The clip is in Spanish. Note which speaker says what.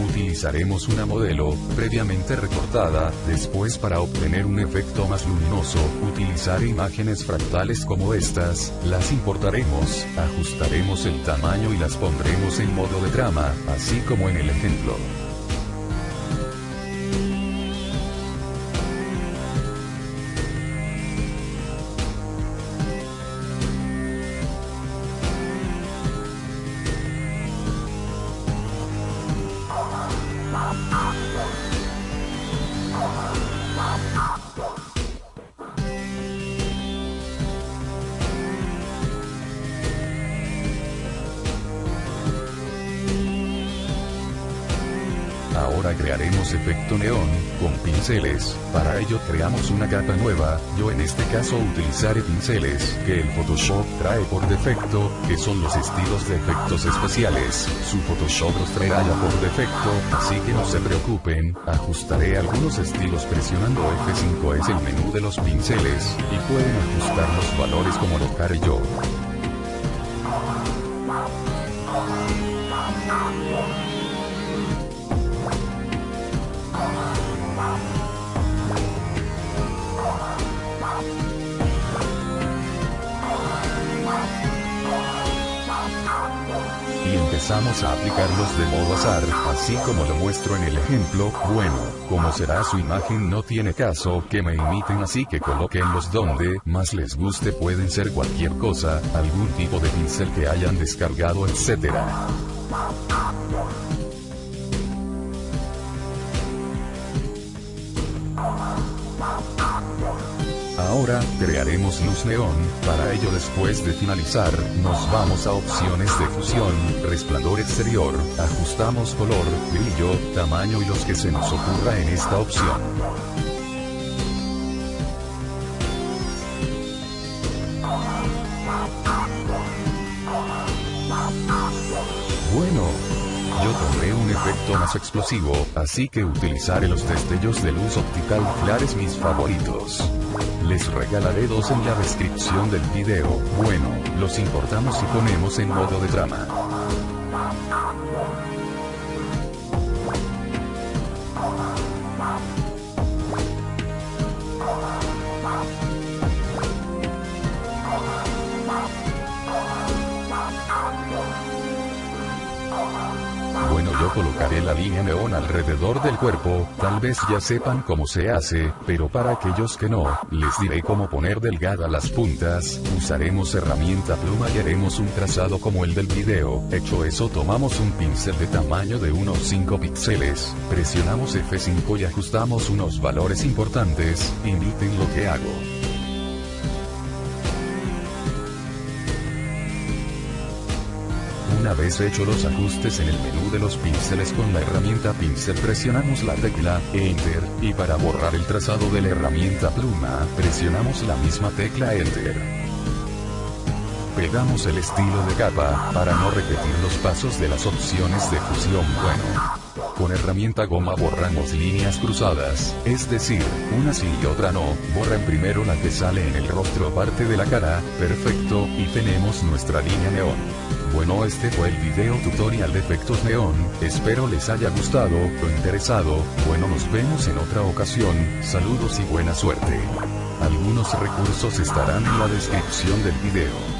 Speaker 1: Utilizaremos una modelo, previamente recortada, después para obtener un efecto más luminoso, utilizaré imágenes fractales como estas, las importaremos, ajustaremos el tamaño y las pondremos en modo de trama, así como en el ejemplo. Ahora crearemos efecto neón, con pinceles, para ello creamos una capa nueva, yo en este caso utilizaré pinceles, que el Photoshop trae por defecto, que son los estilos de efectos especiales, su Photoshop los traerá ya por defecto, así que no se preocupen, ajustaré algunos estilos presionando F5 es el menú de los pinceles, y pueden ajustar los valores como lo haré yo. Empezamos a aplicarlos de modo azar, así como lo muestro en el ejemplo, bueno, como será su imagen no tiene caso que me imiten así que coloquenlos donde más les guste pueden ser cualquier cosa, algún tipo de pincel que hayan descargado etc. Ahora, crearemos luz neón, para ello después de finalizar, nos vamos a opciones de fusión, resplandor exterior, ajustamos color, brillo, tamaño y los que se nos ocurra en esta opción. Bueno, yo tomé un efecto más explosivo, así que utilizaré los destellos de luz optical clares mis favoritos. Les regalaré dos en la descripción del video, bueno, los importamos y ponemos en modo de trama. Yo colocaré la línea neón alrededor del cuerpo, tal vez ya sepan cómo se hace, pero para aquellos que no, les diré cómo poner delgada las puntas, usaremos herramienta pluma y haremos un trazado como el del video, hecho eso tomamos un pincel de tamaño de unos 5 píxeles, presionamos F5 y ajustamos unos valores importantes, imiten lo que hago. Una vez hecho los ajustes en el menú de los pinceles con la herramienta pincel presionamos la tecla Enter, y para borrar el trazado de la herramienta pluma, presionamos la misma tecla Enter. Pegamos el estilo de capa, para no repetir los pasos de las opciones de fusión bueno. Con herramienta goma borramos líneas cruzadas, es decir, una sí y otra no, borran primero la que sale en el rostro parte de la cara, perfecto, y tenemos nuestra línea neón. Bueno este fue el video tutorial de efectos neón, espero les haya gustado, o interesado, bueno nos vemos en otra ocasión, saludos y buena suerte. Algunos recursos estarán en la descripción del video.